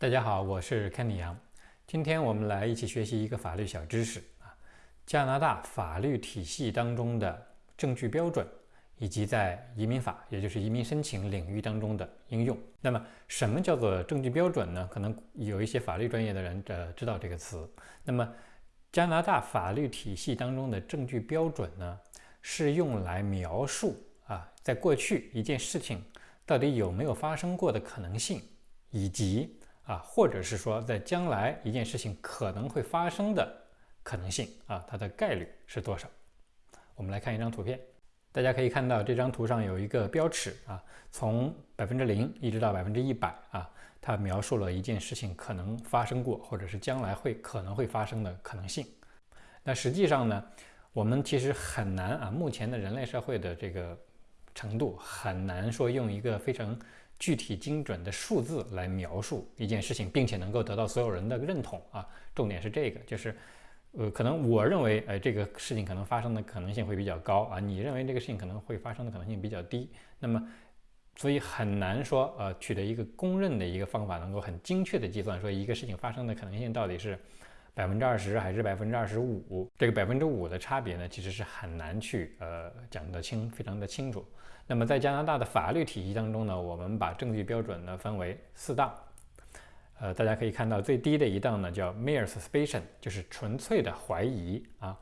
大家好，我是 Kenny 杨。今天我们来一起学习一个法律小知识啊，加拿大法律体系当中的证据标准，以及在移民法，也就是移民申请领域当中的应用。那么，什么叫做证据标准呢？可能有一些法律专业的人呃知道这个词。那么，加拿大法律体系当中的证据标准呢，是用来描述啊，在过去一件事情到底有没有发生过的可能性，以及啊，或者是说，在将来一件事情可能会发生的可能性啊，它的概率是多少？我们来看一张图片，大家可以看到这张图上有一个标尺啊，从百分之零一直到百分之一百啊，它描述了一件事情可能发生过，或者是将来会可能会发生的可能性。那实际上呢，我们其实很难啊，目前的人类社会的这个程度很难说用一个非常。具体精准的数字来描述一件事情，并且能够得到所有人的认同啊，重点是这个，就是，呃，可能我认为，哎，这个事情可能发生的可能性会比较高啊，你认为这个事情可能会发生的可能性比较低，那么，所以很难说，呃，取得一个公认的一个方法，能够很精确的计算说一个事情发生的可能性到底是百分之二十还是百分之二十五，这个百分之五的差别呢，其实是很难去呃讲得清，非常的清楚。那么在加拿大的法律体系当中呢，我们把证据标准呢分为四档，呃，大家可以看到最低的一档呢叫 mere suspicion，就是纯粹的怀疑啊，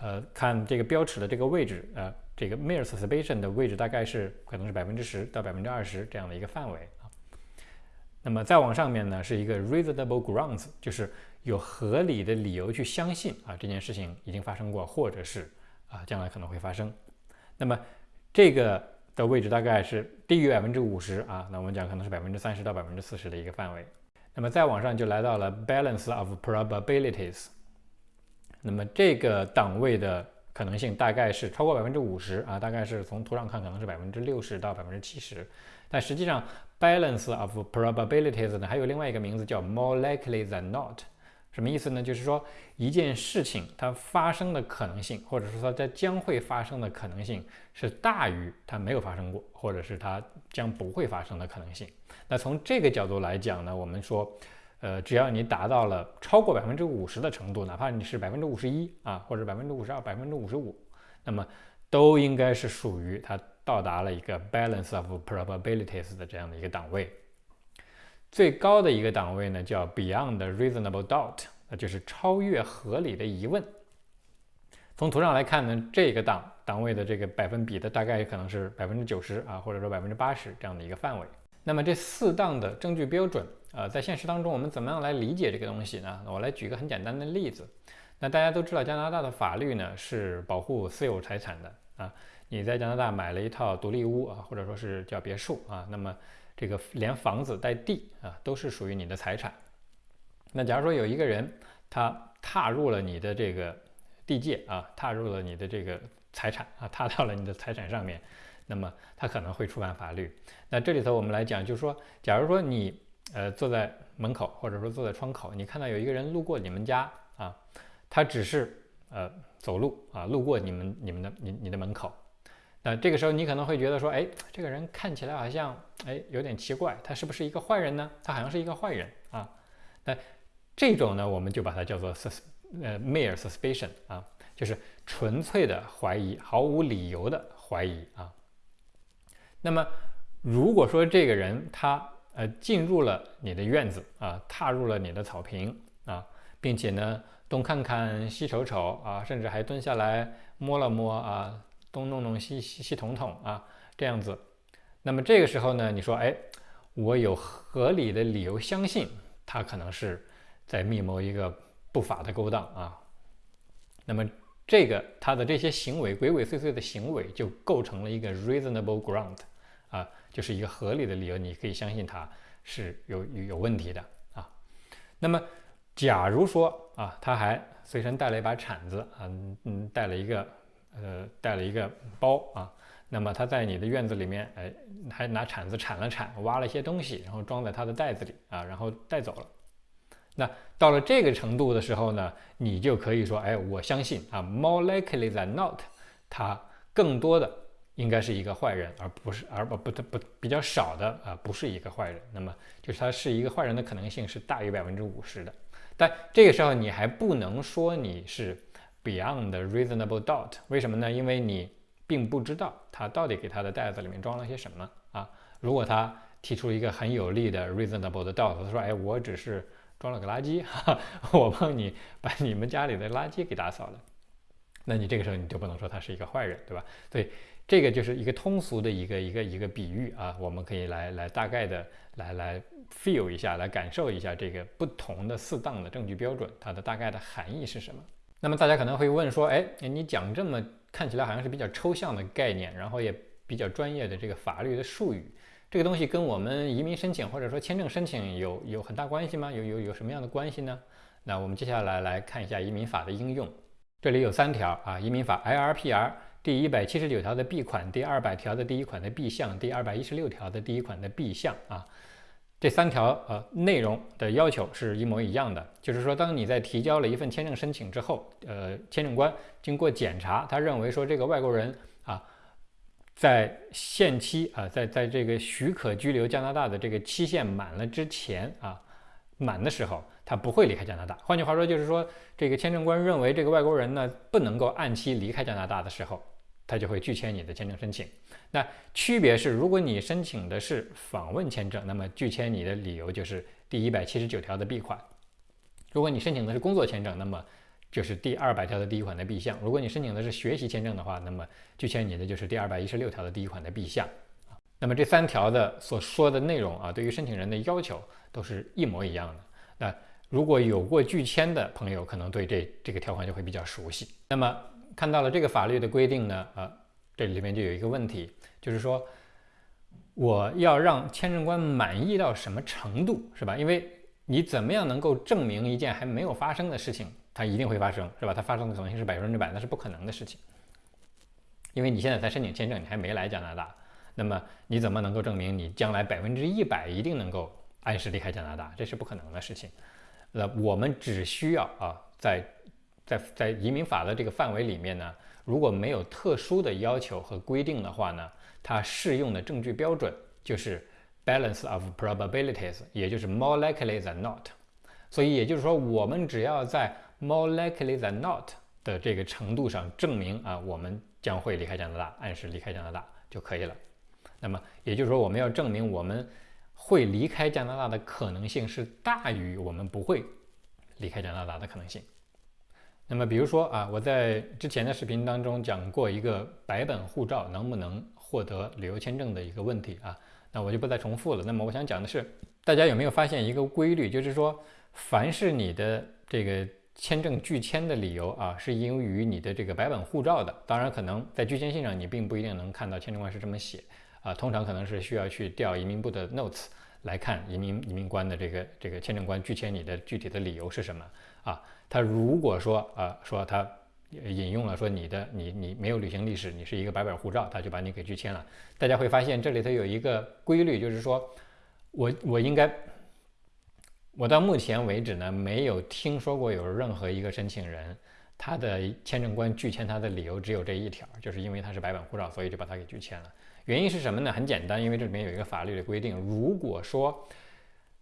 呃，看这个标尺的这个位置，呃，这个 mere suspicion 的位置大概是可能是百分之十到百分之二十这样的一个范围啊。那么再往上面呢是一个 reasonable grounds，就是有合理的理由去相信啊这件事情已经发生过，或者是啊将来可能会发生。那么这个。的位置大概是低于百分之五十啊，那我们讲可能是百分之三十到百分之四十的一个范围。那么再往上就来到了 balance of probabilities，那么这个档位的可能性大概是超过百分之五十啊，大概是从图上看可能是百分之六十到百分之七十，但实际上 balance of probabilities 呢还有另外一个名字叫 more likely than not。什么意思呢？就是说一件事情它发生的可能性，或者说它将会发生的可能性是大于它没有发生过，或者是它将不会发生的可能性。那从这个角度来讲呢，我们说，呃，只要你达到了超过百分之五十的程度，哪怕你是百分之五十一啊，或者百分之五十二、百分之五十五，那么都应该是属于它到达了一个 balance of probabilities 的这样的一个档位。最高的一个档位呢，叫 Beyond Reasonable Doubt，那就是超越合理的疑问。从图上来看呢，这个档档位的这个百分比的大概可能是百分之九十啊，或者说百分之八十这样的一个范围。那么这四档的证据标准，呃，在现实当中我们怎么样来理解这个东西呢？我来举个很简单的例子。那大家都知道加拿大的法律呢是保护私有财产的啊，你在加拿大买了一套独立屋啊，或者说是叫别墅啊，那么。这个连房子带地啊，都是属于你的财产。那假如说有一个人他踏入了你的这个地界啊，踏入了你的这个财产啊，踏到了你的财产上面，那么他可能会触犯法律。那这里头我们来讲，就是说，假如说你呃坐在门口，或者说坐在窗口，你看到有一个人路过你们家啊，他只是呃走路啊，路过你们你们的你你的门口。那这个时候你可能会觉得说，哎，这个人看起来好像，哎，有点奇怪，他是不是一个坏人呢？他好像是一个坏人啊。那这种呢，我们就把它叫做 sus 呃 mere suspicion 啊，就是纯粹的怀疑，毫无理由的怀疑啊。那么如果说这个人他呃进入了你的院子啊，踏入了你的草坪啊，并且呢东看看西瞅瞅啊，甚至还蹲下来摸了摸啊。东弄弄西西西捅捅啊，这样子，那么这个时候呢，你说，哎，我有合理的理由相信他可能是在密谋一个不法的勾当啊，那么这个他的这些行为鬼鬼祟祟的行为就构成了一个 reasonable ground 啊，就是一个合理的理由，你可以相信他是有有问题的啊。那么假如说啊，他还随身带了一把铲子啊，嗯，带了一个。呃，带了一个包啊，那么他在你的院子里面，哎，还拿铲子铲了铲，挖了一些东西，然后装在他的袋子里啊，然后带走了。那到了这个程度的时候呢，你就可以说，哎，我相信啊，more likely than not，他更多的应该是一个坏人，而不是而不不不比较少的啊，不是一个坏人。那么就是他是一个坏人的可能性是大于百分之五十的。但这个时候你还不能说你是 beyond reasonable doubt，为什么呢？因为你并不知道他到底给他的袋子里面装了些什么啊。如果他提出一个很有力的 reasonable 的 doubt，他说：“哎，我只是装了个垃圾，哈哈，我帮你把你们家里的垃圾给打扫了。”那你这个时候你就不能说他是一个坏人，对吧？所以这个就是一个通俗的一个一个一个比喻啊，我们可以来来大概的来来 feel 一下，来感受一下这个不同的四档的证据标准它的大概的含义是什么。那么大家可能会问说，哎，你讲这么看起来好像是比较抽象的概念，然后也比较专业的这个法律的术语，这个东西跟我们移民申请或者说签证申请有有很大关系吗？有有有什么样的关系呢？那我们接下来来看一下移民法的应用。这里有三条啊，移民法 IRPR 第一百七十九条的 B 款、第二百条的第一款的 B 项、第二百一十六条的第一款的 B 项啊，这三条呃内容的要求是一模一样的。就是说，当你在提交了一份签证申请之后，呃，签证官经过检查，他认为说这个外国人啊，在限期啊，在在这个许可居留加拿大的这个期限满了之前啊，满的时候。他不会离开加拿大。换句话说，就是说，这个签证官认为这个外国人呢不能够按期离开加拿大的时候，他就会拒签你的签证申请。那区别是，如果你申请的是访问签证，那么拒签你的理由就是第一百七十九条的 B 款；如果你申请的是工作签证，那么就是第二百条的第一款的 B 项；如果你申请的是学习签证的话，那么拒签你的就是第二百一十六条的第一款的 B 项。那么这三条的所说的内容啊，对于申请人的要求都是一模一样的。那如果有过拒签的朋友，可能对这这个条款就会比较熟悉。那么看到了这个法律的规定呢，呃，这里面就有一个问题，就是说我要让签证官满意到什么程度，是吧？因为你怎么样能够证明一件还没有发生的事情，它一定会发生，是吧？它发生的可能性是百分之百，那是不可能的事情。因为你现在才申请签证，你还没来加拿大，那么你怎么能够证明你将来百分之一百一定能够按时离开加拿大？这是不可能的事情。那我们只需要啊，在在在移民法的这个范围里面呢，如果没有特殊的要求和规定的话呢，它适用的证据标准就是 balance of probabilities，也就是 more likely than not。所以也就是说，我们只要在 more likely than not 的这个程度上证明啊，我们将会离开加拿大，按时离开加拿大就可以了。那么也就是说，我们要证明我们。会离开加拿大的可能性是大于我们不会离开加拿大的可能性。那么，比如说啊，我在之前的视频当中讲过一个白本护照能不能获得旅游签证的一个问题啊，那我就不再重复了。那么，我想讲的是，大家有没有发现一个规律，就是说，凡是你的这个签证拒签的理由啊，是因于你的这个白本护照的，当然可能在拒签信上你并不一定能看到签证官是这么写。啊，通常可能是需要去调移民部的 notes 来看移民移民官的这个这个签证官拒签你的具体的理由是什么啊？他如果说啊说他引用了说你的你你没有旅行历史，你是一个白本护照，他就把你给拒签了。大家会发现这里头有一个规律，就是说我我应该我到目前为止呢没有听说过有任何一个申请人他的签证官拒签他的理由只有这一条，就是因为他是白本护照，所以就把他给拒签了。原因是什么呢？很简单，因为这里面有一个法律的规定，如果说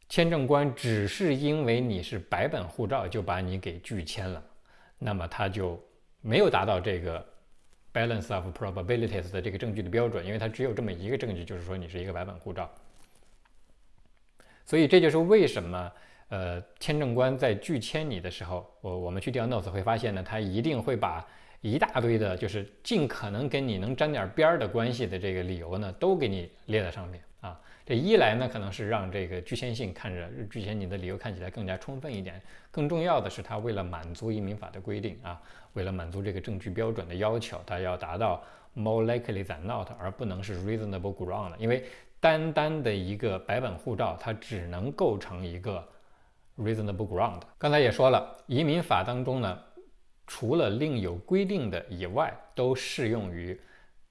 签证官只是因为你是白本护照就把你给拒签了，那么他就没有达到这个 balance of probabilities 的这个证据的标准，因为他只有这么一个证据，就是说你是一个白本护照。所以这就是为什么，呃，签证官在拒签你的时候，我我们去调 notes 会发现呢，他一定会把。一大堆的，就是尽可能跟你能沾点边儿的关系的这个理由呢，都给你列在上面啊。这一来呢，可能是让这个拒签信看着拒签你的理由看起来更加充分一点。更重要的是，他为了满足移民法的规定啊，为了满足这个证据标准的要求，他要达到 more likely than not，而不能是 reasonable ground。因为单单的一个白本护照，它只能构成一个 reasonable ground。刚才也说了，移民法当中呢。除了另有规定的以外，都适用于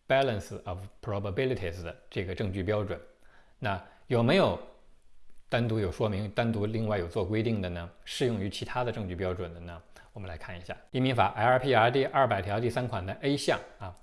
balance of probabilities 的这个证据标准。那有没有单独有说明、单独另外有做规定的呢？适用于其他的证据标准的呢？我们来看一下移民法 LPR 第二百条第三款的 A 项啊，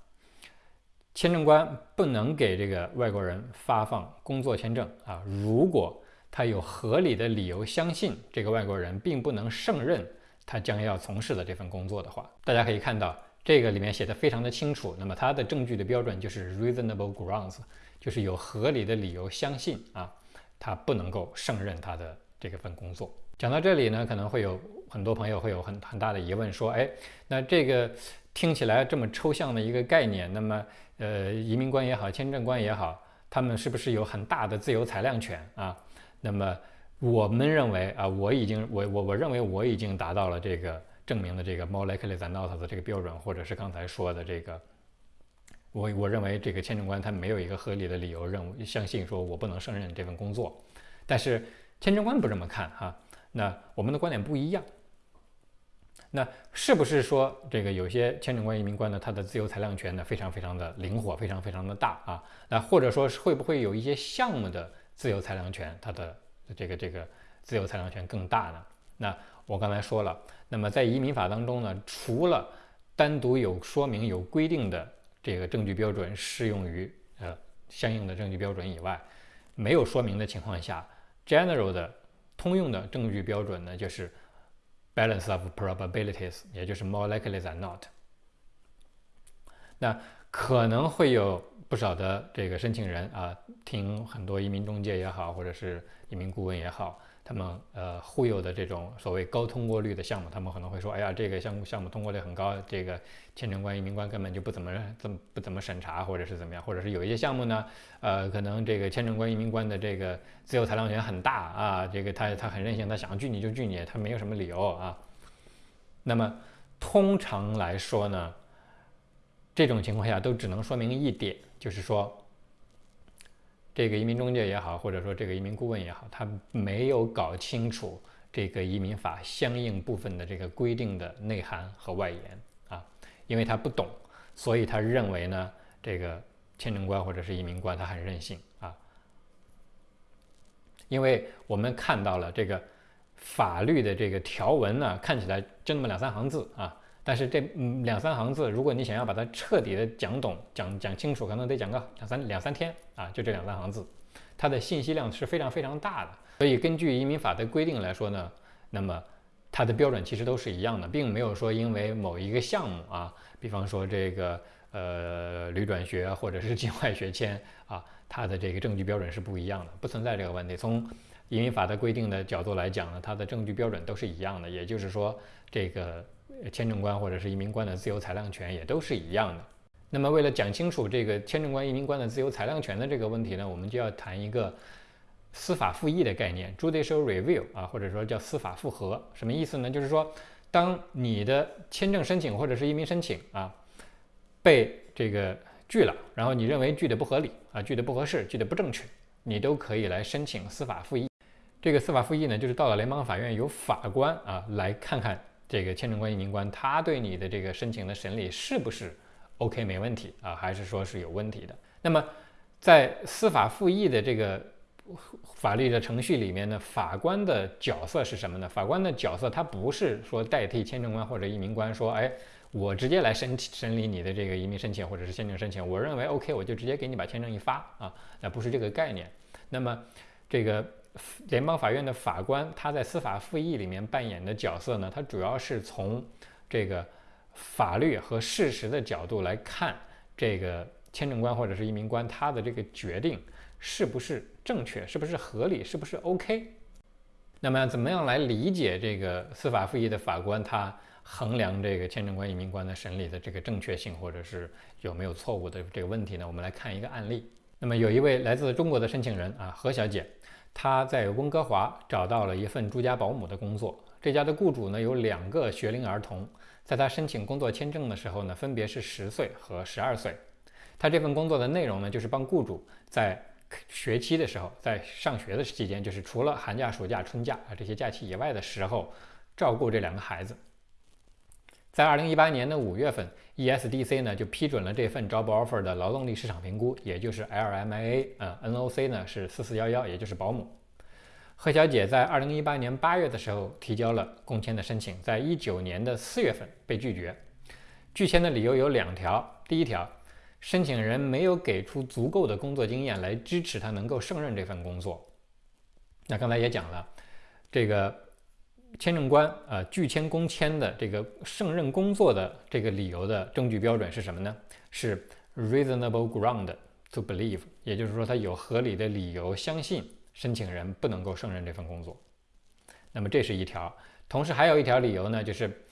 签证官不能给这个外国人发放工作签证啊，如果他有合理的理由相信这个外国人并不能胜任他将要从事的这份工作的话，大家可以看到这个里面写的非常的清楚。那么它的证据的标准就是 reasonable grounds，就是有合理的理由相信啊，他不能够胜任他的这个份工作。讲到这里呢，可能会有很多朋友会有很很大的疑问，说，哎，那这个听起来这么抽象的一个概念，那么。呃，移民官也好，签证官也好，他们是不是有很大的自由裁量权啊？那么我们认为啊，我已经我我我认为我已经达到了这个证明的这个 more likely than not 的这个标准，或者是刚才说的这个，我我认为这个签证官他没有一个合理的理由认为相信说我不能胜任这份工作，但是签证官不这么看哈，那我们的观点不一样。那是不是说这个有些签证官、移民官呢，他的自由裁量权呢非常非常的灵活，非常非常的大啊？那或者说是会不会有一些项目的自由裁量权，它的这个这个自由裁量权更大呢？那我刚才说了，那么在移民法当中呢，除了单独有说明、有规定的这个证据标准适用于呃相应的证据标准以外，没有说明的情况下，general 的通用的证据标准呢就是。Balance of probabilities，也就是 more likely than not。那可能会有不少的这个申请人啊，听很多移民中介也好，或者是移民顾问也好。他们呃忽悠的这种所谓高通过率的项目，他们可能会说：“哎呀，这个项目项目通过率很高，这个签证官、移民官根本就不怎么怎么不怎么审查，或者是怎么样，或者是有一些项目呢，呃，可能这个签证官、移民官的这个自由裁量权很大啊，这个他他很任性，他想拒你就拒你，他没有什么理由啊。那么通常来说呢，这种情况下都只能说明一点，就是说。”这个移民中介也好，或者说这个移民顾问也好，他没有搞清楚这个移民法相应部分的这个规定的内涵和外延，因为他不懂，所以他认为呢，这个签证官或者是移民官他很任性啊，因为我们看到了这个法律的这个条文呢，看起来就那么两三行字啊。但是这两三行字，如果你想要把它彻底的讲懂、讲讲清楚，可能得讲个两三两三天啊！就这两三行字，它的信息量是非常非常大的。所以根据移民法的规定来说呢，那么它的标准其实都是一样的，并没有说因为某一个项目啊，比方说这个呃旅转学或者是境外学签啊，它的这个证据标准是不一样的，不存在这个问题。从移民法的规定的角度来讲呢，它的证据标准都是一样的，也就是说这个。签证官或者是移民官的自由裁量权也都是一样的。那么，为了讲清楚这个签证官、移民官的自由裁量权的这个问题呢，我们就要谈一个司法复议的概念 （judicial review） 啊，或者说叫司法复核。什么意思呢？就是说，当你的签证申请或者是移民申请啊被这个拒了，然后你认为拒的不合理啊、拒的不合适、拒的不正确，你都可以来申请司法复议。这个司法复议呢，就是到了联邦法院，由法官啊来看看。这个签证官、移民官，他对你的这个申请的审理是不是 OK 没问题啊？还是说是有问题的？那么，在司法复议的这个法律的程序里面呢，法官的角色是什么呢？法官的角色他不是说代替签证官或者移民官说，哎，我直接来审审理你的这个移民申请或者是签证申请，我认为 OK，我就直接给你把签证一发啊，那不是这个概念。那么，这个。联邦法院的法官，他在司法复议里面扮演的角色呢？他主要是从这个法律和事实的角度来看，这个签证官或者是移民官他的这个决定是不是正确，是不是合理，是不是 OK？那么，怎么样来理解这个司法复议的法官他衡量这个签证官、移民官的审理的这个正确性，或者是有没有错误的这个问题呢？我们来看一个案例。那么，有一位来自中国的申请人啊，何小姐。她在温哥华找到了一份住家保姆的工作。这家的雇主呢有两个学龄儿童，在他申请工作签证的时候呢，分别是十岁和十二岁。他这份工作的内容呢，就是帮雇主在学期的时候，在上学的期间，就是除了寒假、暑假、春假啊这些假期以外的时候，照顾这两个孩子。在二零一八年的五月份，ESDC 呢就批准了这份 job offer 的劳动力市场评估，也就是 LMIA，呃，NOC 呢是四四幺幺，也就是保姆。何小姐在二零一八年八月的时候提交了工签的申请，在一九年的四月份被拒绝。拒签的理由有两条，第一条申请人没有给出足够的工作经验来支持他能够胜任这份工作。那刚才也讲了，这个签证官啊拒签工签的这个胜任工作的这个理由的证据标准是什么呢？是 reasonable ground to believe，也就是说他有合理的理由相信申请人不能够胜任这份工作。那么这是一条，同时还有一条理由呢，就是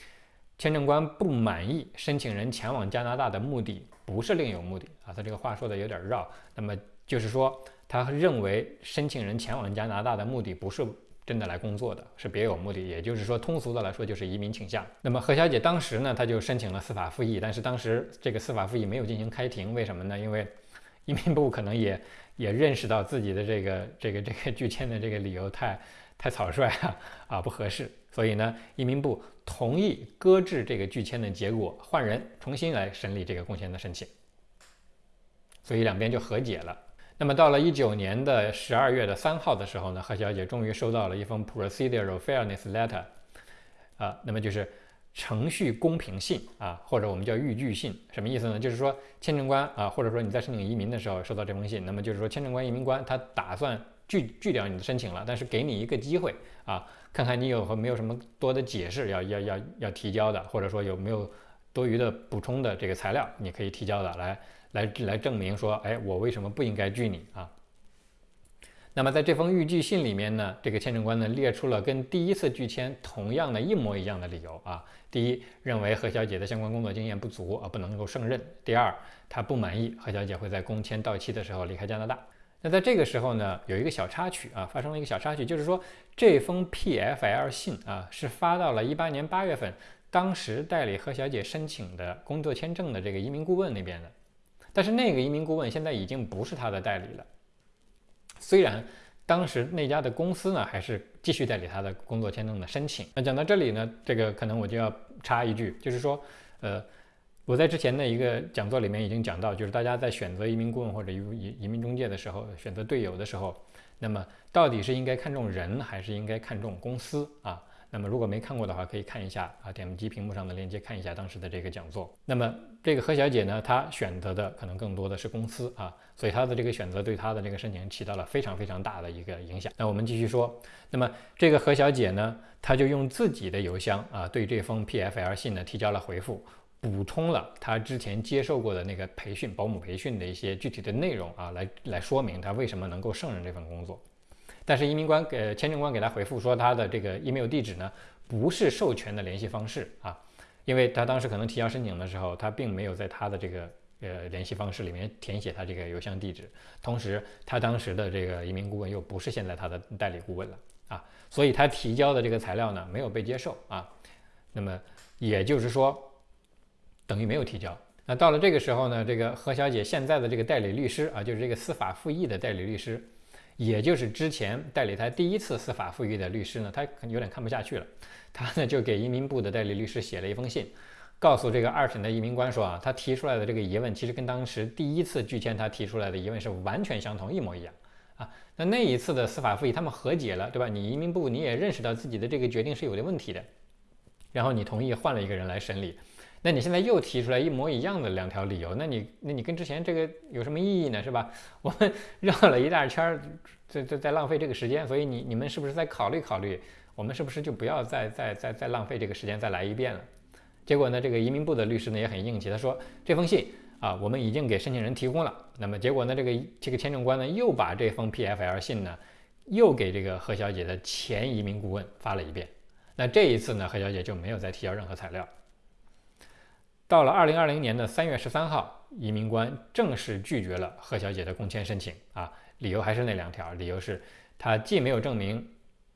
签证官不满意申请人前往加拿大的目的不是另有目的啊，他这个话说的有点绕。那么就是说，他认为申请人前往加拿大的目的不是真的来工作的，是别有目的。也就是说，通俗的来说就是移民倾向。那么何小姐当时呢，她就申请了司法复议，但是当时这个司法复议没有进行开庭，为什么呢？因为移民部可能也 也认识到自己的这个这个这个拒签的这个理由太。太草率啊，啊不合适，所以呢，移民部同意搁置这个拒签的结果，换人重新来审理这个工签的申请，所以两边就和解了。那么到了一九年的十二月的三号的时候呢，何小姐终于收到了一封 procedural fairness letter，啊，那么就是程序公平信啊，或者我们叫预拒信，什么意思呢？就是说签证官啊，或者说你在申请移民的时候收到这封信，那么就是说签证官、移民官他打算。拒拒掉你的申请了，但是给你一个机会啊，看看你有和没有什么多的解释要要要要提交的，或者说有没有多余的补充的这个材料，你可以提交的，来来来证明说，哎，我为什么不应该拒你啊？那么在这封预拒信里面呢，这个签证官呢列出了跟第一次拒签同样的一模一样的理由啊。第一，认为何小姐的相关工作经验不足啊，不能够胜任；第二，他不满意何小姐会在工签到期的时候离开加拿大。那在这个时候呢，有一个小插曲啊，发生了一个小插曲，就是说这封 PFL 信啊是发到了一八年八月份，当时代理何小姐申请的工作签证的这个移民顾问那边的，但是那个移民顾问现在已经不是他的代理了，虽然当时那家的公司呢还是继续代理他的工作签证的申请。那讲到这里呢，这个可能我就要插一句，就是说，呃。我在之前的一个讲座里面已经讲到，就是大家在选择移民顾问或者移移移民中介的时候，选择队友的时候，那么到底是应该看重人还是应该看重公司啊？那么如果没看过的话，可以看一下啊，点击屏幕上的链接看一下当时的这个讲座。那么这个何小姐呢，她选择的可能更多的是公司啊，所以她的这个选择对她的这个申请起到了非常非常大的一个影响。那我们继续说，那么这个何小姐呢，她就用自己的邮箱啊，对这封 PFL 信呢提交了回复。补充了他之前接受过的那个培训，保姆培训的一些具体的内容啊，来来说明他为什么能够胜任这份工作。但是移民官给签证官给他回复说，他的这个 email 地址呢不是授权的联系方式啊，因为他当时可能提交申请的时候，他并没有在他的这个呃联系方式里面填写他这个邮箱地址，同时他当时的这个移民顾问又不是现在他的代理顾问了啊，所以他提交的这个材料呢没有被接受啊。那么也就是说。等于没有提交。那到了这个时候呢，这个何小姐现在的这个代理律师啊，就是这个司法复议的代理律师，也就是之前代理他第一次司法复议的律师呢，他有点看不下去了。他呢就给移民部的代理律师写了一封信，告诉这个二审的移民官说啊，他提出来的这个疑问其实跟当时第一次拒签他提出来的疑问是完全相同，一模一样啊。那那一次的司法复议他们和解了，对吧？你移民部你也认识到自己的这个决定是有的问题的，然后你同意换了一个人来审理。那你现在又提出来一模一样的两条理由，那你那你跟之前这个有什么意义呢？是吧？我们 绕了一大圈儿，在在在浪费这个时间，所以你你们是不是再考虑考虑，我们是不是就不要再再再再浪费这个时间再来一遍了？结果呢，这个移民部的律师呢也很硬气，他说这封信啊，我们已经给申请人提供了。那么结果呢，这个这个签证官呢又把这封 PFL 信呢又给这个何小姐的前移民顾问发了一遍。那这一次呢，何小姐就没有再提交任何材料。到了二零二零年的三月十三号，移民官正式拒绝了贺小姐的工签申请啊，理由还是那两条，理由是她既没有证明，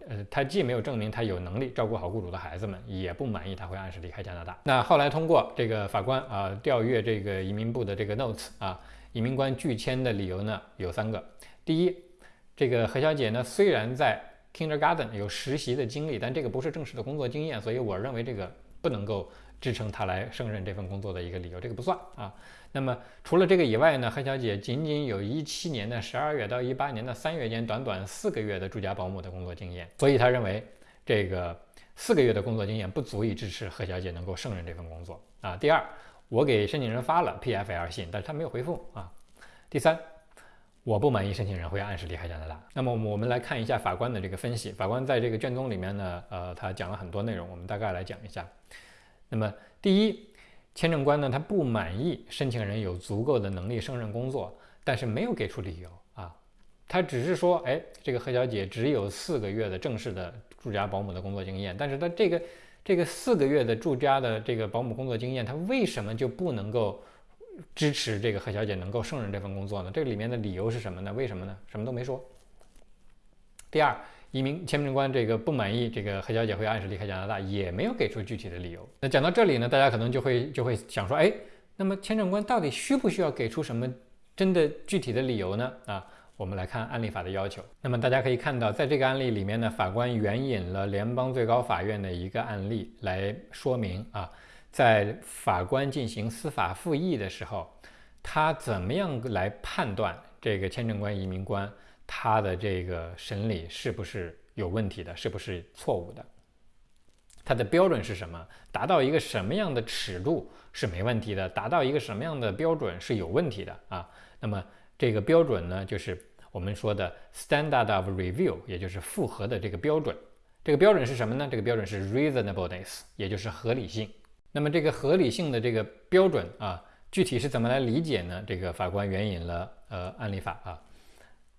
呃，她既没有证明她有能力照顾好雇主的孩子们，也不满意她会按时离开加拿大。那后来通过这个法官啊调阅这个移民部的这个 notes 啊，移民官拒签的理由呢有三个。第一，这个何小姐呢虽然在 kindergarten 有实习的经历，但这个不是正式的工作经验，所以我认为这个不能够。支撑他来胜任这份工作的一个理由，这个不算啊。那么除了这个以外呢，何小姐仅仅有一七年的十二月到一八年的三月间，短短四个月的住家保姆的工作经验，所以他认为这个四个月的工作经验不足以支持何小姐能够胜任这份工作啊。第二，我给申请人发了 PFL 信，但是他没有回复啊。第三，我不满意申请人会按时离开加拿大。那么我们来看一下法官的这个分析。法官在这个卷宗里面呢，呃，他讲了很多内容，我们大概来讲一下。那么第一，签证官呢，他不满意申请人有足够的能力胜任工作，但是没有给出理由啊。他只是说，哎，这个何小姐只有四个月的正式的住家保姆的工作经验，但是他这个这个四个月的住家的这个保姆工作经验，他为什么就不能够支持这个何小姐能够胜任这份工作呢？这里面的理由是什么呢？为什么呢？什么都没说。第二，移民签证官这个不满意这个何小姐会按时离开加拿大，也没有给出具体的理由。那讲到这里呢，大家可能就会就会想说，哎，那么签证官到底需不需要给出什么真的具体的理由呢？啊？我们来看案例法的要求。那么大家可以看到，在这个案例里面呢，法官援引了联邦最高法院的一个案例来说明啊，在法官进行司法复议的时候，他怎么样来判断这个签证官、移民官他的这个审理是不是有问题的，是不是错误的？它的标准是什么？达到一个什么样的尺度是没问题的？达到一个什么样的标准是有问题的啊？那么这个标准呢，就是。我们说的 standard of review，也就是复核的这个标准，这个标准是什么呢？这个标准是 reasonableness，也就是合理性。那么这个合理性的这个标准啊，具体是怎么来理解呢？这个法官援引了呃案例法啊，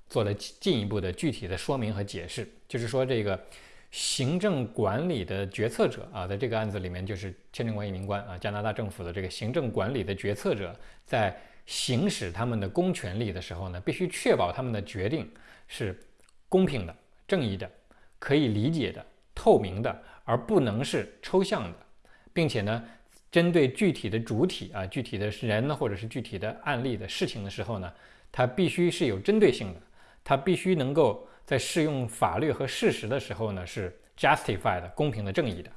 做了进一步的具体的说明和解释。就是说这个行政管理的决策者啊，在这个案子里面就是签证官、移民官啊，加拿大政府的这个行政管理的决策者在。行使他们的公权力的时候呢，必须确保他们的决定是公平的、正义的、可以理解的、透明的，而不能是抽象的，并且呢，针对具体的主体啊、具体的人呢，或者是具体的案例的事情的时候呢，它必须是有针对性的，它必须能够在适用法律和事实的时候呢，是 justified 公平的、正义的。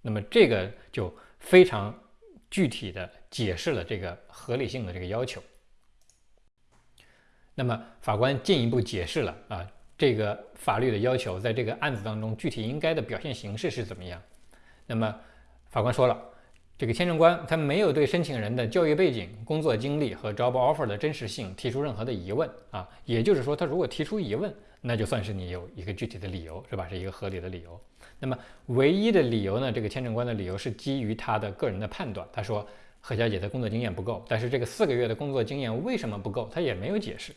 那么这个就非常。具体的解释了这个合理性的这个要求。那么法官进一步解释了啊，这个法律的要求在这个案子当中具体应该的表现形式是怎么样？那么法官说了，这个签证官他没有对申请人的教育背景、工作经历和 job offer 的真实性提出任何的疑问啊，也就是说，他如果提出疑问，那就算是你有一个具体的理由，是吧？是一个合理的理由。那么唯一的理由呢？这个签证官的理由是基于他的个人的判断。他说何小姐的工作经验不够，但是这个四个月的工作经验为什么不够，他也没有解释。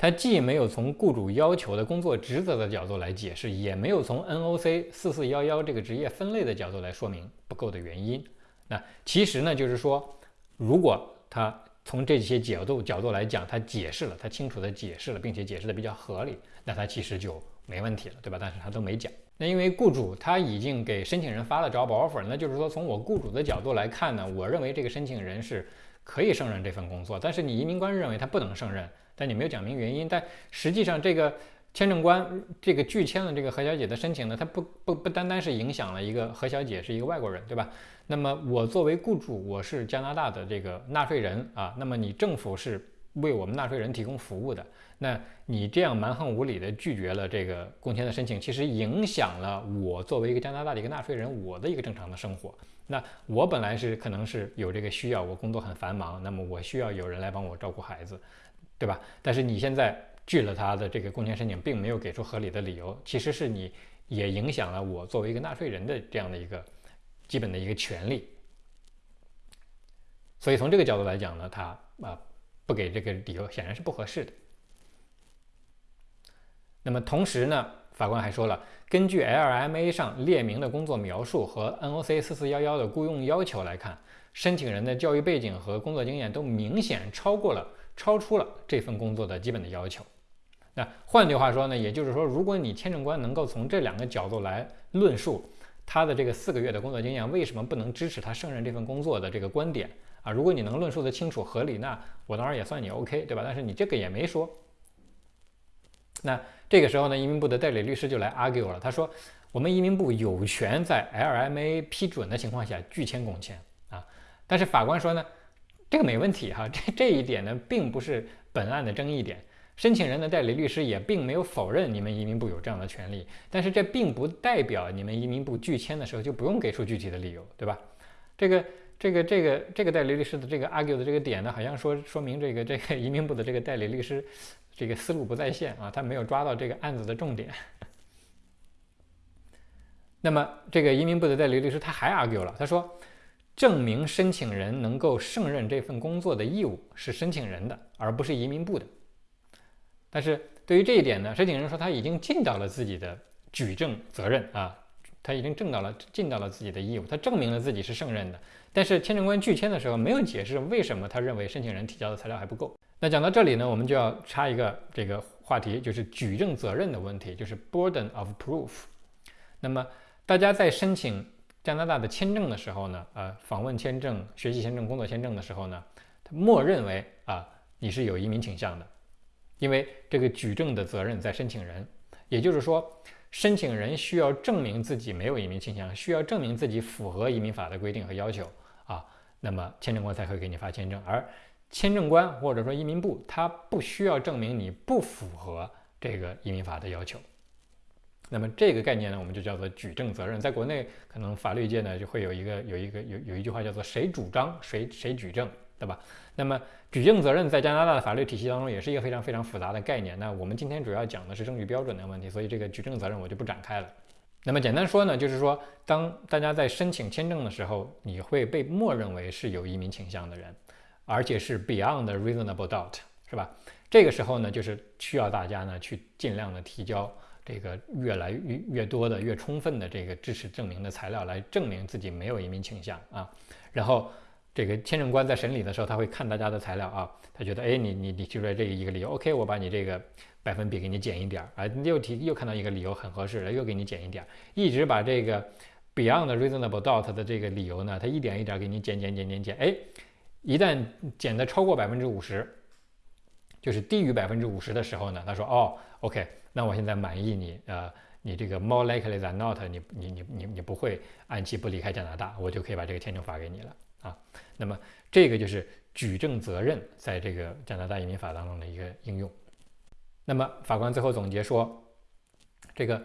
他既没有从雇主要求的工作职责的角度来解释，也没有从 NOC 四四幺幺这个职业分类的角度来说明不够的原因。那其实呢，就是说，如果他从这些角度角度来讲，他解释了，他清楚的解释了，并且解释的比较合理，那他其实就没问题了，对吧？但是他都没讲。那因为雇主他已经给申请人发了 job offer，那就是说从我雇主的角度来看呢，我认为这个申请人是可以胜任这份工作。但是你移民官认为他不能胜任，但你没有讲明原因。但实际上这个签证官这个拒签了这个何小姐的申请呢，他不不不单单是影响了一个何小姐是一个外国人，对吧？那么我作为雇主，我是加拿大的这个纳税人啊，那么你政府是为我们纳税人提供服务的。那你这样蛮横无理的拒绝了这个工签的申请，其实影响了我作为一个加拿大的一个纳税人，我的一个正常的生活。那我本来是可能是有这个需要，我工作很繁忙，那么我需要有人来帮我照顾孩子，对吧？但是你现在拒了他的这个工签申请，并没有给出合理的理由，其实是你也影响了我作为一个纳税人的这样的一个基本的一个权利。所以从这个角度来讲呢，他啊不给这个理由，显然是不合适的。那么同时呢，法官还说了，根据 LMA 上列明的工作描述和 NOC 四四幺幺的雇佣要求来看，申请人的教育背景和工作经验都明显超过了、超出了这份工作的基本的要求。那换句话说呢，也就是说，如果你签证官能够从这两个角度来论述他的这个四个月的工作经验为什么不能支持他胜任这份工作的这个观点啊，如果你能论述的清楚合理，那我当然也算你 OK，对吧？但是你这个也没说。那这个时候呢，移民部的代理律师就来 argue 了。他说，我们移民部有权在 LMA 批准的情况下拒签工签啊。但是法官说呢，这个没问题哈，这这一点呢，并不是本案的争议点。申请人的代理律师也并没有否认你们移民部有这样的权利，但是这并不代表你们移民部拒签的时候就不用给出具体的理由，对吧？这个这个这个这个代理律师的这个 argue 的这个点呢，好像说说明这个这个移民部的这个代理律师这个思路不在线啊，他没有抓到这个案子的重点。那么这个移民部的代理律师他还 argue 了，他说，证明申请人能够胜任这份工作的义务是申请人的，而不是移民部的。但是对于这一点呢，申请人说他已经尽到了自己的举证责任啊，他已经证到了尽到了自己的义务，他证明了自己是胜任的。但是签证官拒签的时候没有解释为什么他认为申请人提交的材料还不够。那讲到这里呢，我们就要插一个这个话题，就是举证责任的问题，就是 burden of proof。那么大家在申请加拿大的签证的时候呢，呃，访问签证、学习签证、工作签证的时候呢，他默认为啊你是有移民倾向的。因为这个举证的责任在申请人，也就是说，申请人需要证明自己没有移民倾向，需要证明自己符合移民法的规定和要求啊，那么签证官才会给你发签证。而签证官或者说移民部，他不需要证明你不符合这个移民法的要求。那么这个概念呢，我们就叫做举证责任。在国内，可能法律界呢就会有一个有一个有有一句话叫做“谁主张谁谁举证”，对吧？那么举证责任在加拿大的法律体系当中也是一个非常非常复杂的概念。那我们今天主要讲的是证据标准的问题，所以这个举证责任我就不展开了。那么简单说呢，就是说当大家在申请签证的时候，你会被默认为是有移民倾向的人，而且是 beyond reasonable doubt，是吧？这个时候呢，就是需要大家呢去尽量的提交这个越来越越多的、越充分的这个支持证明的材料，来证明自己没有移民倾向啊，然后。这个签证官在审理的时候，他会看大家的材料啊，他觉得，哎，你你你提出来这一个理由，OK，我把你这个百分比给你减一点儿，啊，又提又看到一个理由很合适了，又给你减一点儿，一直把这个 beyond reasonable doubt 的这个理由呢，他一点一点给你减减减减减，哎，一旦减的超过百分之五十，就是低于百分之五十的时候呢，他说，哦，OK，那我现在满意你，呃，你这个 more likely than not，你你你你你不会按期不离开加拿大，我就可以把这个签证发给你了。啊，那么这个就是举证责任在这个加拿大移民法当中的一个应用。那么法官最后总结说，这个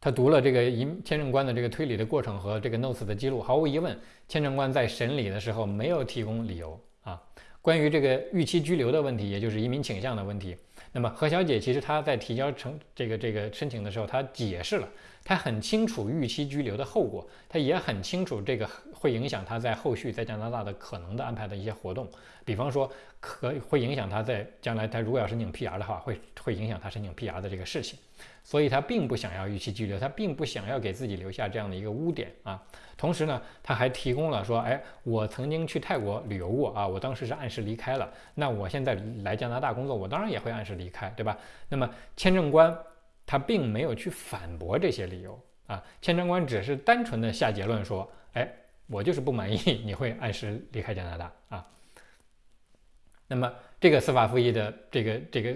他读了这个移签证官的这个推理的过程和这个 notes 的记录，毫无疑问，签证官在审理的时候没有提供理由啊。关于这个预期居留的问题，也就是移民倾向的问题，那么何小姐其实她在提交成这个这个申请的时候，她解释了。她很清楚预期拘留的后果，她也很清楚这个会影响她在后续在加拿大的可能的安排的一些活动，比方说可会影响她在将来她如果要申请 PR 的话，会会影响她申请 PR 的这个事情，所以他并不想要预期拘留，他并不想要给自己留下这样的一个污点啊。同时呢，他还提供了说，哎，我曾经去泰国旅游过啊，我当时是按时离开了，那我现在来加拿大工作，我当然也会按时离开，对吧？那么签证官。他并没有去反驳这些理由啊，签证官只是单纯的下结论说，哎，我就是不满意 你会按时离开加拿大啊。那么这个司法复议的这个这个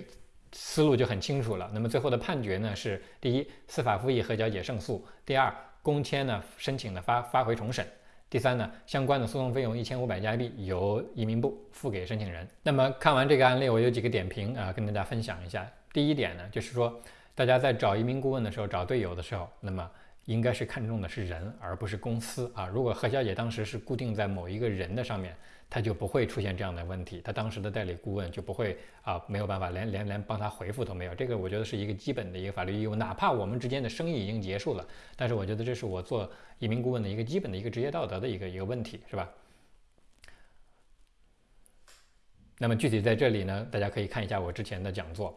思路就很清楚了。那么最后的判决呢是：第一，司法复议何小姐胜诉；第二，公签呢申请的发发回重审；第三呢，相关的诉讼费用一千五百加币由移民部付给申请人。那么看完这个案例，我有几个点评啊，跟大家分享一下。第一点呢，就是说。大家在找移民顾问的时候，找队友的时候，那么应该是看重的是人，而不是公司啊。如果何小姐当时是固定在某一个人的上面，他就不会出现这样的问题，他当时的代理顾问就不会啊没有办法连连连帮他回复都没有。这个我觉得是一个基本的一个法律义务，哪怕我们之间的生意已经结束了，但是我觉得这是我做移民顾问的一个基本的一个职业道德的一个一个问题，是吧？那么具体在这里呢，大家可以看一下我之前的讲座。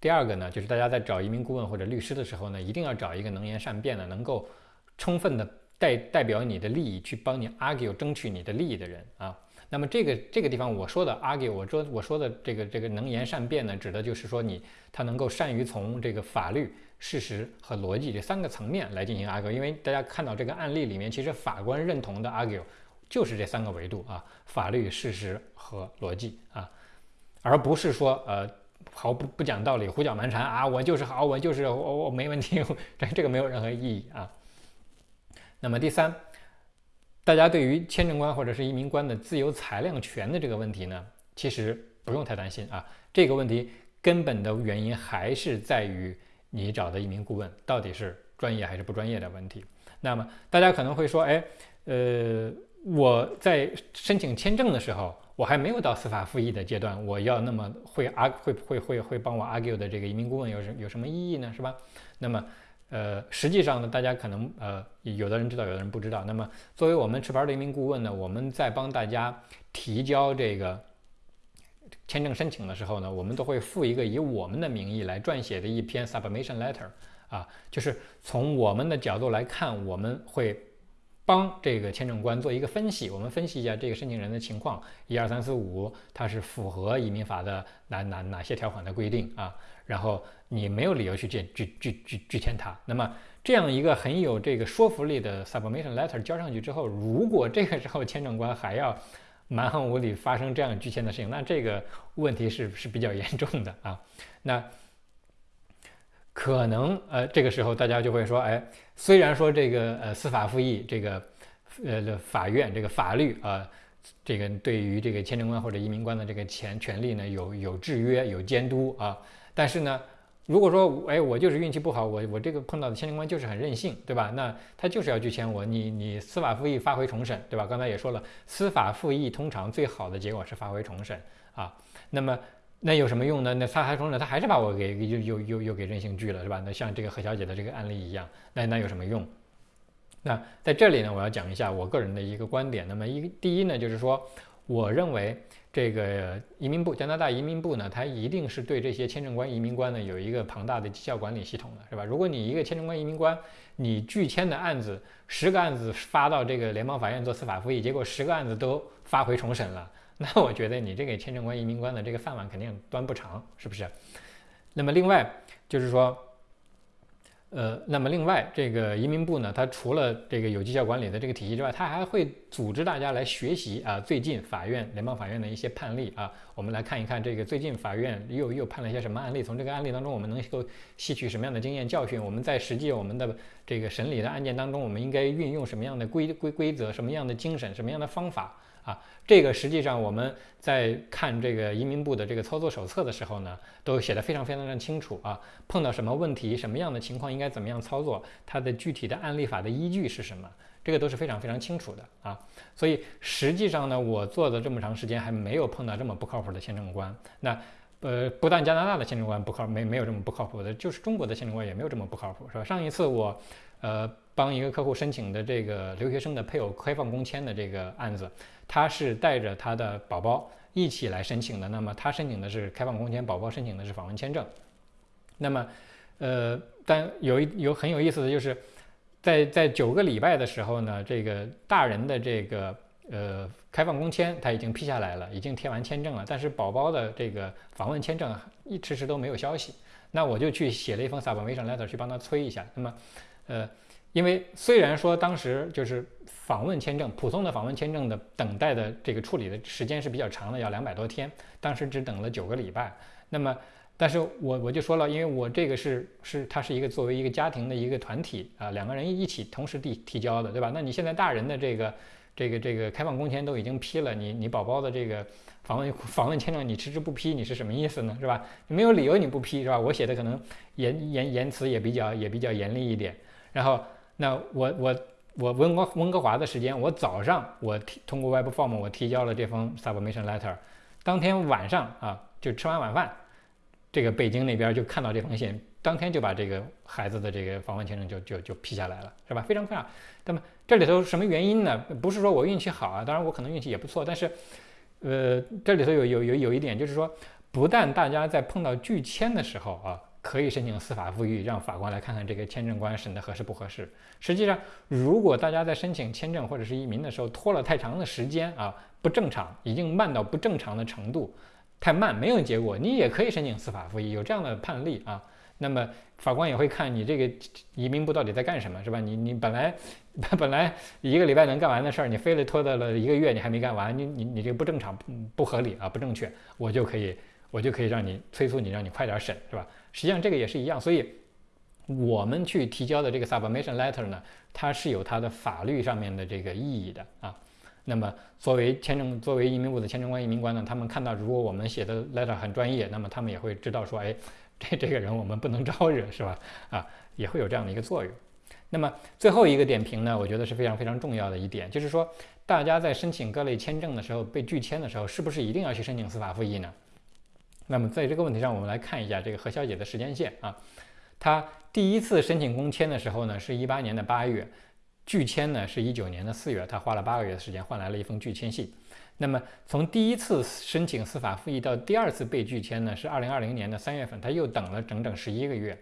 第二个呢，就是大家在找移民顾问或者律师的时候呢，一定要找一个能言善辩的，能够充分的代代表你的利益，去帮你 argue 争取你的利益的人啊。那么这个这个地方我说的 argue，我说我说的这个这个能言善辩呢，指的就是说你他能够善于从这个法律、事实和逻辑这三个层面来进行 argue。因为大家看到这个案例里面，其实法官认同的 argue 就是这三个维度啊：法律、事实和逻辑啊，而不是说呃。毫不不讲道理，胡搅蛮缠啊！我就是好，我就是我我没问题，这这个没有任何意义啊。那么第三，大家对于签证官或者是移民官的自由裁量权的这个问题呢，其实不用太担心啊。这个问题根本的原因还是在于你找的移民顾问到底是专业还是不专业的问题。那么大家可能会说，哎，呃，我在申请签证的时候，我还没有到司法复议的阶段，我要那么会 arg 会会会会帮我 argue 的这个移民顾问有什有什么意义呢？是吧？那么，呃，实际上呢，大家可能呃有的人知道，有的人不知道。那么作为我们持牌的一名顾问呢，我们在帮大家提交这个。签证申请的时候呢，我们都会附一个以我们的名义来撰写的一篇 submission letter，啊，就是从我们的角度来看，我们会帮这个签证官做一个分析，我们分析一下这个申请人的情况，一二三四五，他是符合移民法的哪哪哪些条款的规定啊，然后你没有理由去拒拒拒拒拒签他。那么这样一个很有这个说服力的 submission letter 交上去之后，如果这个时候签证官还要蛮横无理发生这样拒签的事情，那这个问题是是比较严重的啊。那可能呃这个时候大家就会说，哎，虽然说这个呃司法复议这个呃法院这个法律啊，这个对于这个签证官或者移民官的这个权权利呢有有制约有监督啊，但是呢。如果说，哎，我就是运气不好，我我这个碰到的签证官就是很任性，对吧？那他就是要拒签我，你你司法复议发回重审，对吧？刚才也说了，司法复议通常最好的结果是发回重审啊。那么那有什么用呢？那他还重审，他还是把我给又又又又给任性拒了，是吧？那像这个何小姐的这个案例一样，那那有什么用？那在这里呢，我要讲一下我个人的一个观点。那么一第一呢，就是说，我认为。这个移民部，加拿大移民部呢，它一定是对这些签证官、移民官呢有一个庞大的绩效管理系统的，是吧？如果你一个签证官、移民官，你拒签的案子十个案子发到这个联邦法院做司法复议，结果十个案子都发回重审了，那我觉得你这个签证官、移民官的这个饭碗肯定端不长，是不是？那么另外就是说。呃，那么另外，这个移民部呢，它除了这个有绩效管理的这个体系之外，它还会组织大家来学习啊，最近法院、联邦法院的一些判例啊，我们来看一看这个最近法院又又判了一些什么案例，从这个案例当中我们能够吸取什么样的经验教训？我们在实际我们的这个审理的案件当中，我们应该运用什么样的规规规则、什么样的精神、什么样的方法？啊，这个实际上我们在看这个移民部的这个操作手册的时候呢，都写得非常非常的清楚啊。碰到什么问题，什么样的情况应该怎么样操作，它的具体的案例法的依据是什么，这个都是非常非常清楚的啊。所以实际上呢，我做了这么长时间，还没有碰到这么不靠谱的签证官。那呃，不但加拿大的签证官不靠，没没有这么不靠谱的，就是中国的签证官也没有这么不靠谱，是吧？上一次我呃帮一个客户申请的这个留学生的配偶开放工签的这个案子。他是带着他的宝宝一起来申请的，那么他申请的是开放工签，宝宝申请的是访问签证。那么，呃，但有一有很有意思的就是，在在九个礼拜的时候呢，这个大人的这个呃开放工签他已经批下来了，已经贴完签证了，但是宝宝的这个访问签证一迟迟都没有消息。那我就去写了一封 submission letter 去帮他催一下。那么，呃。因为虽然说当时就是访问签证，普通的访问签证的等待的这个处理的时间是比较长的，要两百多天，当时只等了九个礼拜。那么，但是我我就说了，因为我这个是是它是一个作为一个家庭的一个团体啊，两个人一起同时递提交的，对吧？那你现在大人的这个这个这个开放工签都已经批了，你你宝宝的这个访问访问签证你迟迟不批，你是什么意思呢？是吧？你没有理由你不批，是吧？我写的可能言言言辞也比较也比较严厉一点，然后。那我我我温哥温哥华的时间，我早上我提通过 Web Form 我提交了这封 Submission Letter，当天晚上啊就吃完晚饭，这个北京那边就看到这封信，当天就把这个孩子的这个访问签证就就就批下来了，是吧？非常快。那么这里头什么原因呢？不是说我运气好啊，当然我可能运气也不错，但是呃这里头有有有有一点就是说，不但大家在碰到拒签的时候啊。可以申请司法复议，让法官来看看这个签证官审的合适不合适。实际上，如果大家在申请签证或者是移民的时候拖了太长的时间啊，不正常，已经慢到不正常的程度，太慢没有结果，你也可以申请司法复议，有这样的判例啊。那么法官也会看你这个移民部到底在干什么，是吧？你你本来 本来一个礼拜能干完的事儿，你非得拖到了一个月，你还没干完，你你你这个不正常，不合理啊，不正确，我就可以我就可以让你催促你，让你快点审，是吧？实际上这个也是一样，所以我们去提交的这个 submission letter 呢，它是有它的法律上面的这个意义的啊。那么作为签证作为移民部的签证官移民官呢，他们看到如果我们写的 letter 很专业，那么他们也会知道说，哎，这这个人我们不能招惹，是吧？啊，也会有这样的一个作用。那么最后一个点评呢，我觉得是非常非常重要的一点，就是说大家在申请各类签证的时候被拒签的时候，是不是一定要去申请司法复议呢？那么在这个问题上，我们来看一下这个何小姐的时间线啊，她第一次申请公签的时候呢，是一八年的八月，拒签呢是一九年的四月，她花了八个月的时间换来了一封拒签信。那么从第一次申请司法复议到第二次被拒签呢，是二零二零年的三月份，她又等了整整十一个月。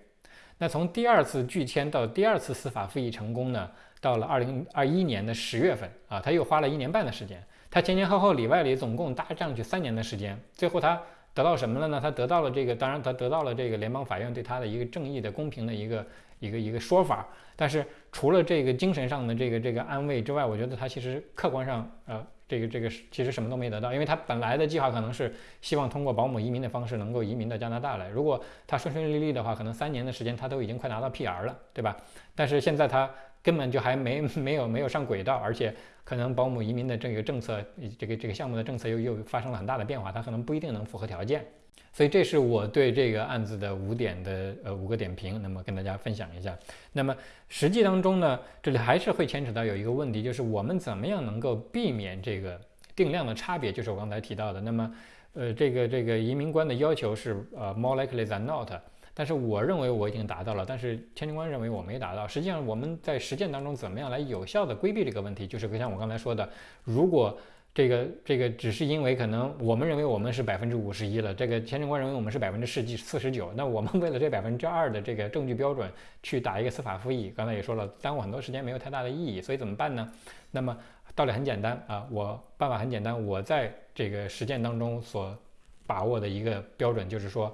那从第二次拒签到第二次司法复议成功呢，到了二零二一年的十月份啊，她又花了一年半的时间。她前前后后里外里总共搭上去三年的时间，最后她得到什么了呢？他得到了这个，当然他得到了这个联邦法院对他的一个正义的、公平的一个一个一个说法。但是除了这个精神上的这个这个安慰之外，我觉得他其实客观上呃。这个这个其实什么都没得到，因为他本来的计划可能是希望通过保姆移民的方式能够移民到加拿大来。如果他顺顺利利的话，可能三年的时间他都已经快拿到 PR 了，对吧？但是现在他根本就还没没有没有上轨道，而且可能保姆移民的这个政策，这个这个项目的政策又又发生了很大的变化，他可能不一定能符合条件。所以这是我对这个案子的五点的呃五个点评，那么跟大家分享一下。那么实际当中呢，这里还是会牵扯到有一个问题，就是我们怎么样能够避免这个定量的差别？就是我刚才提到的。那么呃，这个这个移民官的要求是呃 more likely than not，但是我认为我已经达到了，但是签证官认为我没达到。实际上我们在实践当中怎么样来有效的规避这个问题？就是像我刚才说的，如果这个这个只是因为可能我们认为我们是百分之五十一了，这个签证官认为我们是百分之四四十九，那我们为了这百分之二的这个证据标准去打一个司法复议，刚才也说了，耽误很多时间，没有太大的意义，所以怎么办呢？那么道理很简单啊，我办法很简单，我在这个实践当中所把握的一个标准就是说，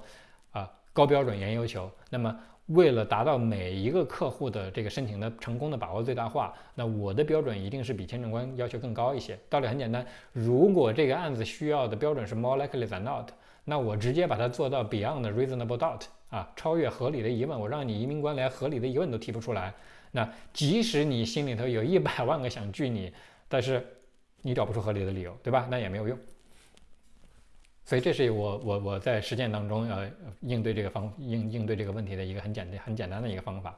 高标准严要求，那么。为了达到每一个客户的这个申请的成功的把握最大化，那我的标准一定是比签证官要求更高一些。道理很简单，如果这个案子需要的标准是 more likely than not，那我直接把它做到 beyond reasonable doubt 啊，超越合理的疑问，我让你移民官连合理的疑问都提不出来。那即使你心里头有一百万个想拒你，但是你找不出合理的理由，对吧？那也没有用。所以这是我我我在实践当中呃应对这个方应应对这个问题的一个很简单很简单的一个方法，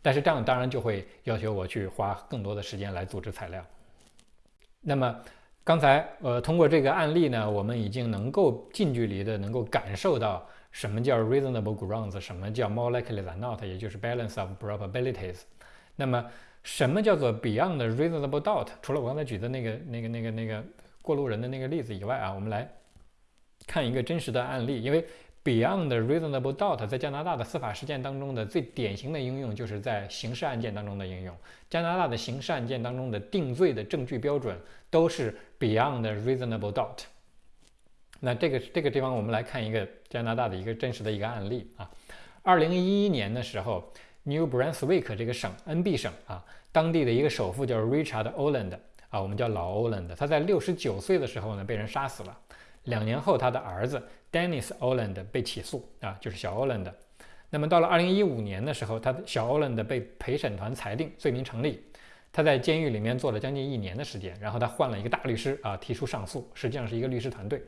但是这样当然就会要求我去花更多的时间来组织材料。那么刚才呃通过这个案例呢，我们已经能够近距离的能够感受到什么叫 reasonable grounds，什么叫 more likely than not，也就是 balance of probabilities。那么什么叫做 beyond reasonable doubt？除了我刚才举的那个那个那个那个过路人的那个例子以外啊，我们来。看一个真实的案例，因为 beyond reasonable doubt 在加拿大的司法实践当中的最典型的应用，就是在刑事案件当中的应用。加拿大的刑事案件当中的定罪的证据标准都是 beyond reasonable doubt。那这个这个地方，我们来看一个加拿大的一个真实的一个案例啊。二零一一年的时候，New Brunswick 这个省，NB 省啊，当地的一个首富叫 Richard Oland 啊，我们叫老 Oland，他在六十九岁的时候呢，被人杀死了。两年后，他的儿子 Dennis Oland 被起诉啊，就是小 Oland。那么到了二零一五年的时候，他小 Oland 被陪审团裁定罪名成立。他在监狱里面坐了将近一年的时间，然后他换了一个大律师啊，提出上诉，实际上是一个律师团队。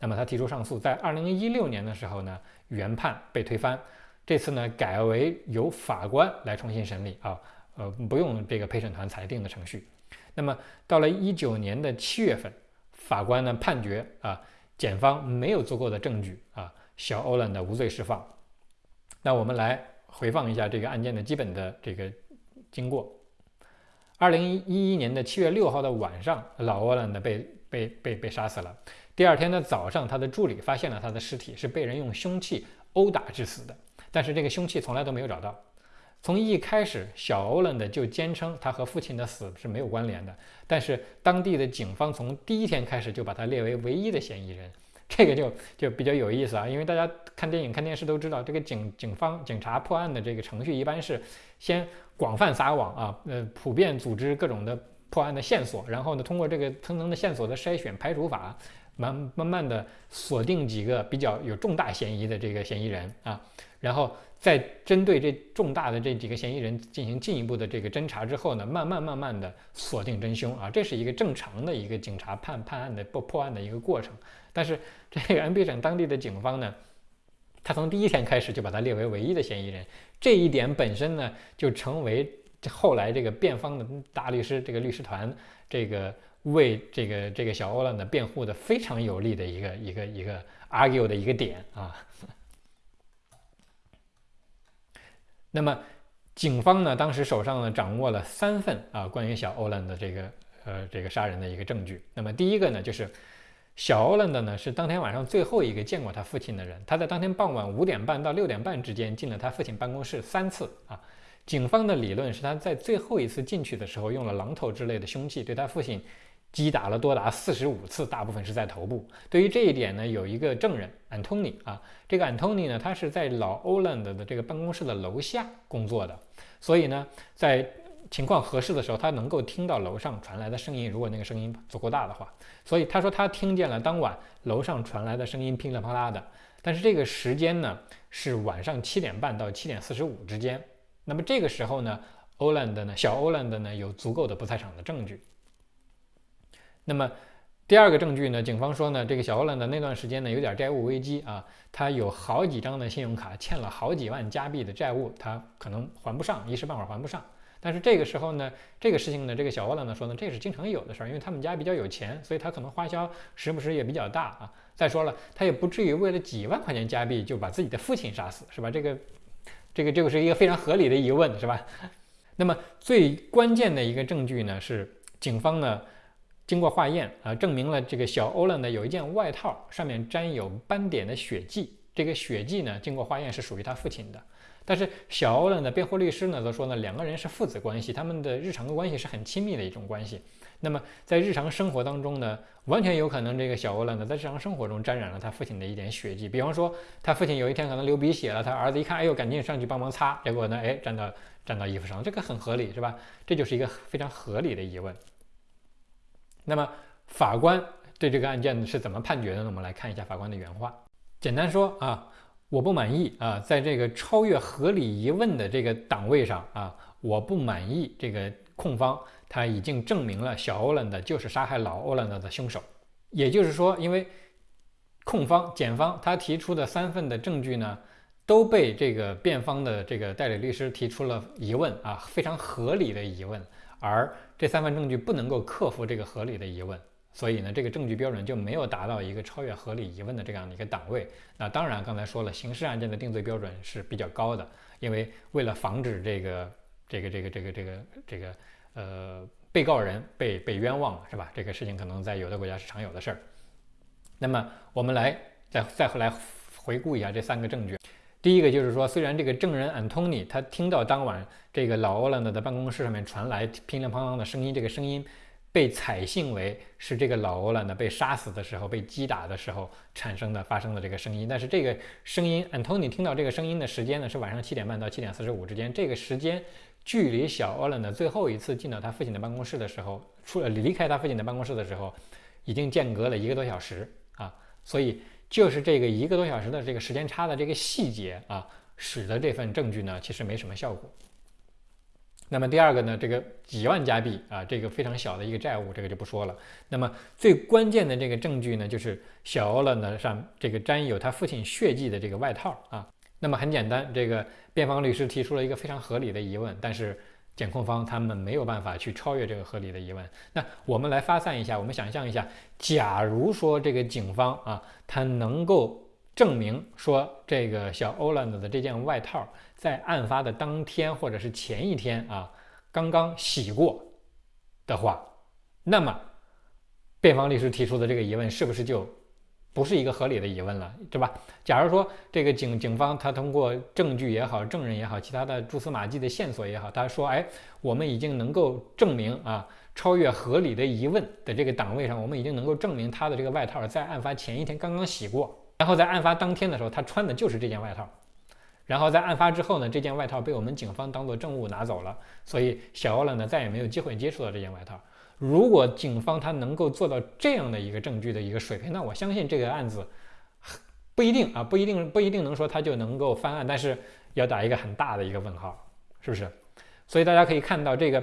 那么他提出上诉，在二零一六年的时候呢，原判被推翻。这次呢，改为由法官来重新审理啊，呃，不用这个陪审团裁定的程序。那么到了一九年的七月份，法官呢判决啊。检方没有足够的证据啊，小欧兰的无罪释放。那我们来回放一下这个案件的基本的这个经过。二零一一年的七月六号的晚上，老欧兰的被被被被杀死了。第二天的早上，他的助理发现了他的尸体，是被人用凶器殴打致死的，但是这个凶器从来都没有找到。从一开始，小欧伦的就坚称他和父亲的死是没有关联的。但是当地的警方从第一天开始就把他列为唯一的嫌疑人，这个就就比较有意思啊。因为大家看电影、看电视都知道，这个警警方警察破案的这个程序一般是先广泛撒网啊，呃，普遍组织各种的破案的线索，然后呢，通过这个层层的线索的筛选排除法，慢慢慢的锁定几个比较有重大嫌疑的这个嫌疑人啊，然后在针对这重大的这几个嫌疑人进行进一步的这个侦查之后呢，慢慢慢慢的锁定真凶啊，这是一个正常的一个警察判判案的破破案的一个过程。但是这个安徽省当地的警方呢，他从第一天开始就把他列为唯一的嫌疑人，这一点本身呢，就成为后来这个辩方的大律师这个律师团这个。为这个这个小欧了呢辩护的非常有力的一个一个一个 argue 的一个点啊。那么警方呢当时手上呢掌握了三份啊关于小欧兰的这个呃这个杀人的一个证据。那么第一个呢就是小欧兰的呢是当天晚上最后一个见过他父亲的人，他在当天傍晚五点半到六点半之间进了他父亲办公室三次啊。警方的理论是他在最后一次进去的时候用了榔头之类的凶器对他父亲。击打了多达四十五次，大部分是在头部。对于这一点呢，有一个证人安东尼啊，这个安东尼呢，他是在老欧兰德的这个办公室的楼下工作的，所以呢，在情况合适的时候，他能够听到楼上传来的声音，如果那个声音足够大的话。所以他说他听见了当晚楼上传来的声音噼里啪啦的，但是这个时间呢是晚上七点半到七点四十五之间。那么这个时候呢，欧兰德呢，小欧兰德呢有足够的不在场的证据。那么第二个证据呢？警方说呢，这个小欧兰的那段时间呢有点债务危机啊，他有好几张的信用卡欠了好几万加币的债务，他可能还不上，一时半会儿还不上。但是这个时候呢，这个事情呢，这个小欧兰呢说呢，这是经常有的事儿，因为他们家比较有钱，所以他可能花销时不时也比较大啊。再说了，他也不至于为了几万块钱加币就把自己的父亲杀死，是吧？这个，这个，这个是一个非常合理的疑问，是吧？那么最关键的一个证据呢，是警方呢。经过化验啊，证明了这个小欧伦呢有一件外套上面沾有斑点的血迹。这个血迹呢，经过化验是属于他父亲的。但是小欧伦的辩护律师呢则说呢，两个人是父子关系，他们的日常的关系是很亲密的一种关系。那么在日常生活当中呢，完全有可能这个小欧伦呢在日常生活中沾染了他父亲的一点血迹。比方说，他父亲有一天可能流鼻血了，他儿子一看，哎呦，赶紧上去帮忙擦，结果呢，哎，沾到沾到衣服上，这个很合理，是吧？这就是一个非常合理的疑问。那么法官对这个案件是怎么判决的呢？我们来看一下法官的原话。简单说啊，我不满意啊，在这个超越合理疑问的这个档位上啊，我不满意这个控方他已经证明了小欧兰的就是杀害老欧兰的的凶手。也就是说，因为控方检方他提出的三份的证据呢，都被这个辩方的这个代理律师提出了疑问啊，非常合理的疑问。而这三份证据不能够克服这个合理的疑问，所以呢，这个证据标准就没有达到一个超越合理疑问的这样的一个档位。那当然，刚才说了，刑事案件的定罪标准是比较高的，因为为了防止这个这个这个这个这个这个呃被告人被被冤枉，是吧？这个事情可能在有的国家是常有的事儿。那么我们来再再回来回顾一下这三个证据。第一个就是说，虽然这个证人安东尼他听到当晚这个老欧兰德的办公室上面传来乒铃乓啷的声音，这个声音被采信为是这个老欧兰德被杀死的时候、被击打的时候产生的、发生的这个声音。但是这个声音，安东尼听到这个声音的时间呢是晚上七点半到七点四十五之间，这个时间距离小欧兰德最后一次进到他父亲的办公室的时候，出了离开他父亲的办公室的时候，已经间隔了一个多小时啊，所以。就是这个一个多小时的这个时间差的这个细节啊，使得这份证据呢其实没什么效果。那么第二个呢，这个几万加币啊，这个非常小的一个债务，这个就不说了。那么最关键的这个证据呢，就是小欧了呢上这个沾有他父亲血迹的这个外套啊。那么很简单，这个辩方律师提出了一个非常合理的疑问，但是。检控方他们没有办法去超越这个合理的疑问。那我们来发散一下，我们想象一下，假如说这个警方啊，他能够证明说这个小欧兰德的这件外套在案发的当天或者是前一天啊刚刚洗过的话，那么辩方律师提出的这个疑问是不是就？不是一个合理的疑问了，对吧？假如说这个警警方他通过证据也好，证人也好，其他的蛛丝马迹的线索也好，他说，哎，我们已经能够证明啊，超越合理的疑问的这个档位上，我们已经能够证明他的这个外套在案发前一天刚刚洗过，然后在案发当天的时候，他穿的就是这件外套，然后在案发之后呢，这件外套被我们警方当做证物拿走了，所以小欧了呢再也没有机会接触到这件外套。如果警方他能够做到这样的一个证据的一个水平，那我相信这个案子不一定啊，不一定不一定能说他就能够翻案，但是要打一个很大的一个问号，是不是？所以大家可以看到，这个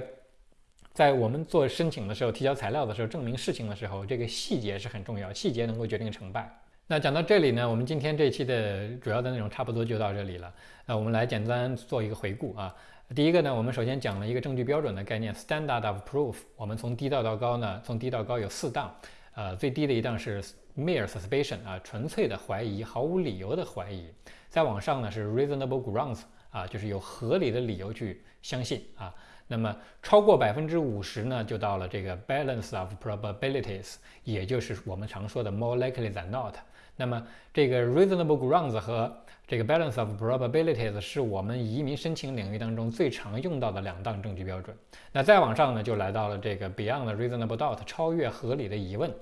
在我们做申请的时候、提交材料的时候、证明事情的时候，这个细节是很重要，细节能够决定成败。那讲到这里呢，我们今天这期的主要的内容差不多就到这里了。那我们来简单做一个回顾啊。第一个呢，我们首先讲了一个证据标准的概念，standard of proof。我们从低到高呢，从低到高有四档，呃，最低的一档是 mere suspicion 啊，纯粹的怀疑，毫无理由的怀疑。再往上呢是 reasonable grounds 啊，就是有合理的理由去相信啊。那么超过百分之五十呢，就到了这个 balance of probabilities，也就是我们常说的 more likely than not。那么这个 reasonable grounds 和这个 balance of probabilities 是我们移民申请领域当中最常用到的两档证据标准。那再往上呢，就来到了这个 beyond reasonable doubt，超越合理的疑问。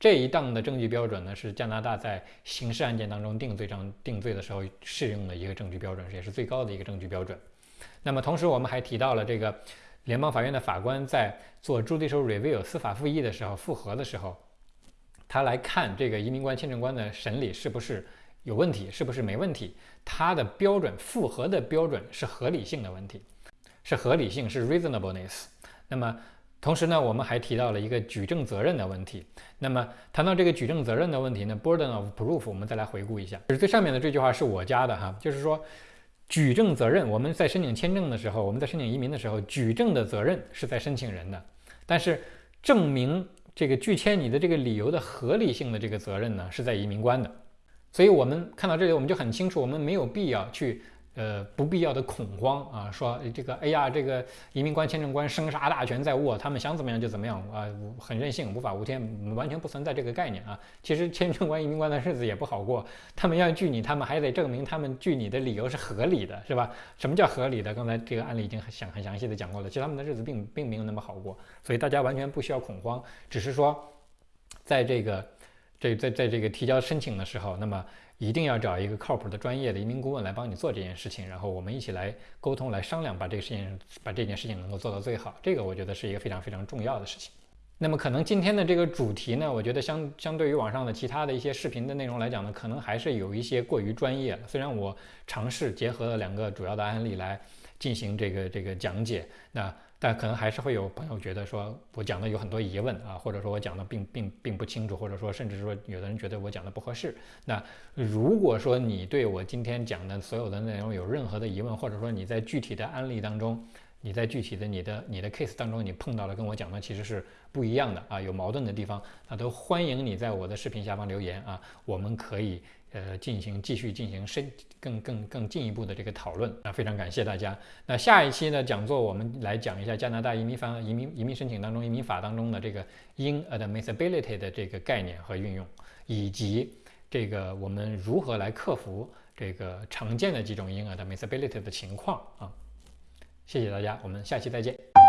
这一档的证据标准呢，是加拿大在刑事案件当中定罪上定罪的时候适用的一个证据标准，也是最高的一个证据标准。那么同时我们还提到了这个联邦法院的法官在做 judicial review 司法复议的时候，复核的时候。他来看这个移民官、签证官的审理是不是有问题，是不是没问题？他的标准复核的标准是合理性的问题，是合理性，是 reasonableness。那么同时呢，我们还提到了一个举证责任的问题。那么谈到这个举证责任的问题呢，burden of proof，我们再来回顾一下，就是最上面的这句话是我加的哈，就是说举证责任，我们在申请签证的时候，我们在申请移民的时候，举证的责任是在申请人的，但是证明。这个拒签你的这个理由的合理性的这个责任呢，是在移民官的，所以我们看到这里，我们就很清楚，我们没有必要去呃不必要的恐慌啊，说这个哎呀，这个移民官、签证官生杀大权在握，他们想怎么样就怎么样啊，很任性，无法无天，完全不存在这个概念啊。其实签证官、移民官的日子也不好过，他们要拒你，他们还得证明他们拒你的理由是合理的，是吧？什么叫合理的？刚才这个案例已经很详很详细的讲过了，其实他们的日子并并没有那么好过。所以大家完全不需要恐慌，只是说，在这个这在在这个提交申请的时候，那么一定要找一个靠谱的专业的移民顾问来帮你做这件事情，然后我们一起来沟通来商量，把这个事情把这件事情能够做到最好。这个我觉得是一个非常非常重要的事情。那么可能今天的这个主题呢，我觉得相相对于网上的其他的一些视频的内容来讲呢，可能还是有一些过于专业了。虽然我尝试结合了两个主要的案例来进行这个这个讲解，那。但可能还是会有朋友觉得说我讲的有很多疑问啊，或者说我讲的并并并不清楚，或者说甚至说有的人觉得我讲的不合适。那如果说你对我今天讲的所有的内容有任何的疑问，或者说你在具体的案例当中，你在具体的你的你的 case 当中你碰到了跟我讲的其实是不一样的啊，有矛盾的地方，那都欢迎你在我的视频下方留言啊，我们可以。呃，进行继续进行深更更更进一步的这个讨论啊，非常感谢大家。那下一期呢讲座，我们来讲一下加拿大移民法移民移民申请当中移民法当中的这个 inadmissibility 的这个概念和运用，以及这个我们如何来克服这个常见的几种 inadmissibility 的情况啊。谢谢大家，我们下期再见。